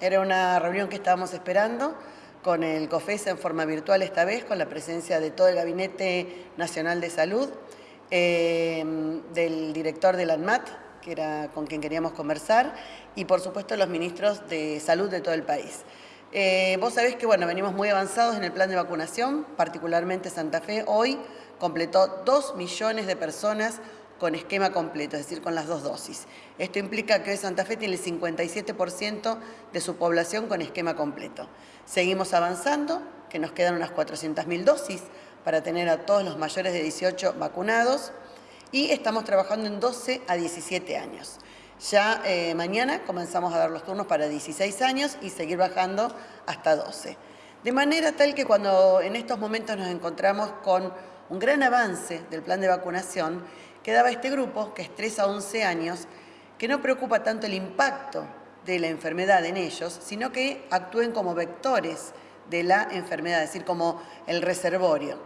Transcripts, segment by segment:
Era una reunión que estábamos esperando con el COFES en forma virtual esta vez, con la presencia de todo el Gabinete Nacional de Salud, eh, del director del ANMAT, que era con quien queríamos conversar, y por supuesto los ministros de salud de todo el país. Eh, vos sabés que bueno, venimos muy avanzados en el plan de vacunación, particularmente Santa Fe hoy completó 2 millones de personas con esquema completo, es decir, con las dos dosis. Esto implica que hoy Santa Fe tiene el 57% de su población con esquema completo. Seguimos avanzando, que nos quedan unas 400.000 dosis para tener a todos los mayores de 18 vacunados y estamos trabajando en 12 a 17 años. Ya eh, mañana comenzamos a dar los turnos para 16 años y seguir bajando hasta 12. De manera tal que cuando en estos momentos nos encontramos con un gran avance del plan de vacunación, quedaba este grupo, que es 3 a 11 años, que no preocupa tanto el impacto de la enfermedad en ellos, sino que actúen como vectores de la enfermedad, es decir, como el reservorio.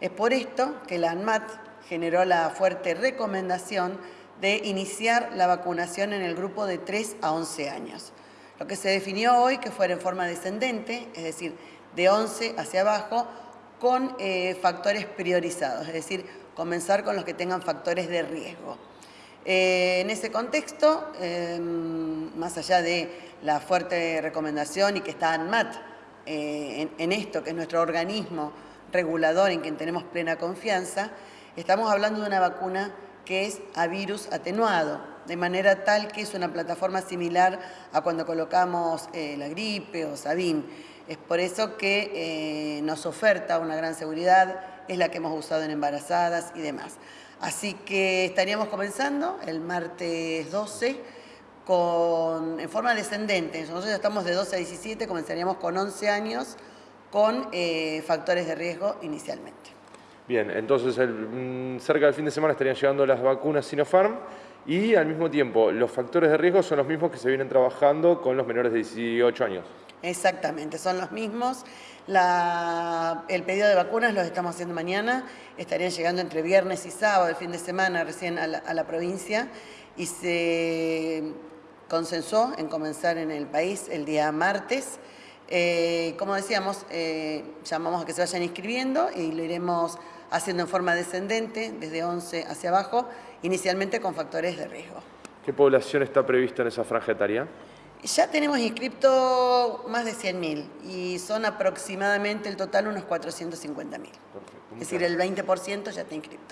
Es por esto que la ANMAT generó la fuerte recomendación de iniciar la vacunación en el grupo de 3 a 11 años. Lo que se definió hoy que fuera en forma descendente, es decir, de 11 hacia abajo, con eh, factores priorizados, es decir, comenzar con los que tengan factores de riesgo. Eh, en ese contexto, em, más allá de la fuerte recomendación y que está ANMAT eh, en, esto, que es nuestro organismo regulador en quien tenemos plena confianza, estamos hablando de una vacuna que es a virus atenuado, de manera tal que es una plataforma similar a cuando colocamos eh, la gripe o Sabin. Es por eso que nos oferta una gran seguridad, es la que hemos usado en embarazadas y demás. Así que estaríamos comenzando el martes 12 con, en forma descendente. Nosotros ya estamos de 12 a 17, comenzaríamos con 11 años con eh, factores de riesgo inicialmente. Bien, entonces mm, cerca del fin de semana estarían llegando las vacunas Sinopharm y al mismo tiempo los factores de riesgo son los mismos que se vienen trabajando con los menores de 18 años. Exactamente, son los mismos. el pedido de vacunas los estamos haciendo mañana, estarían llegando entre viernes y sábado, el fin de semana recién a la, provincia, y se consensuó en comenzar en el país el día martes. Eh, como decíamos, eh, llamamos a que se vayan inscribiendo y lo iremos haciendo en forma descendente, desde 11 hacia abajo, inicialmente con factores de riesgo. ¿Qué población está prevista en esa franja etaria? Ya tenemos inscripto más de 100.000 y son aproximadamente el total unos 450.000. Es decir, el 20% ya está inscripto.